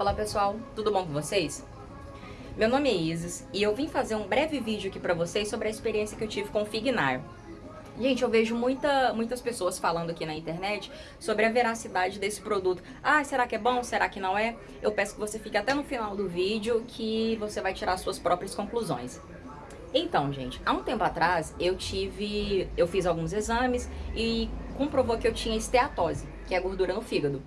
Olá pessoal, tudo bom com vocês? Meu nome é Isis e eu vim fazer um breve vídeo aqui pra vocês sobre a experiência que eu tive com o Fignar. Gente, eu vejo muita, muitas pessoas falando aqui na internet sobre a veracidade desse produto. Ah, será que é bom? Será que não é? Eu peço que você fique até no final do vídeo que você vai tirar suas próprias conclusões. Então, gente, há um tempo atrás eu tive, eu fiz alguns exames e comprovou que eu tinha esteatose, que é gordura no fígado.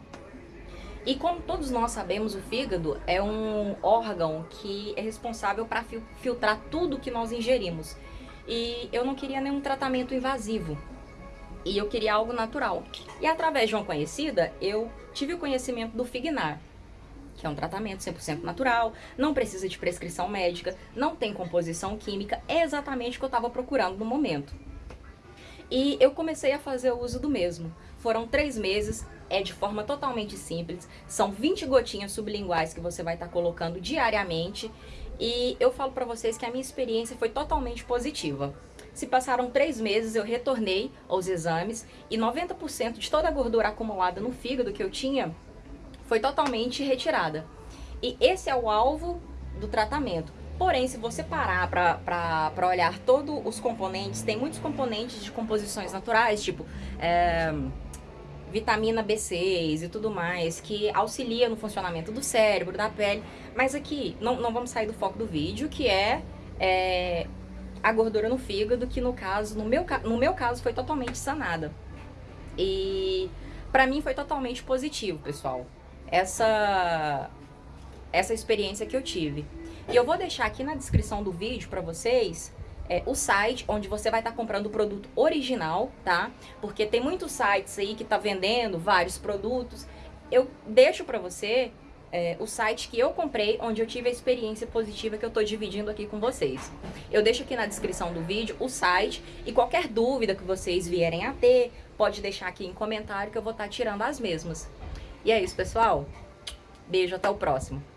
E como todos nós sabemos, o fígado é um órgão que é responsável para filtrar tudo que nós ingerimos. E eu não queria nenhum tratamento invasivo. E eu queria algo natural. E através de uma conhecida, eu tive o conhecimento do Fignar, que é um tratamento 100% natural, não precisa de prescrição médica, não tem composição química, é exatamente o que eu estava procurando no momento. E eu comecei a fazer o uso do mesmo. Foram três meses, é de forma totalmente simples, são 20 gotinhas sublinguais que você vai estar tá colocando diariamente e eu falo para vocês que a minha experiência foi totalmente positiva. Se passaram três meses, eu retornei aos exames e 90% de toda a gordura acumulada no fígado que eu tinha foi totalmente retirada. E esse é o alvo do tratamento. Porém, se você parar para olhar todos os componentes, tem muitos componentes de composições naturais, tipo é, vitamina B6 e tudo mais, que auxilia no funcionamento do cérebro, da pele. Mas aqui, não, não vamos sair do foco do vídeo, que é, é a gordura no fígado, que no caso, no meu, no meu caso, foi totalmente sanada. E pra mim foi totalmente positivo, pessoal essa, essa experiência que eu tive. E eu vou deixar aqui na descrição do vídeo para vocês é, o site onde você vai estar tá comprando o produto original, tá? Porque tem muitos sites aí que tá vendendo vários produtos. Eu deixo para você é, o site que eu comprei, onde eu tive a experiência positiva que eu tô dividindo aqui com vocês. Eu deixo aqui na descrição do vídeo o site e qualquer dúvida que vocês vierem a ter, pode deixar aqui em comentário que eu vou estar tá tirando as mesmas. E é isso, pessoal. Beijo, até o próximo.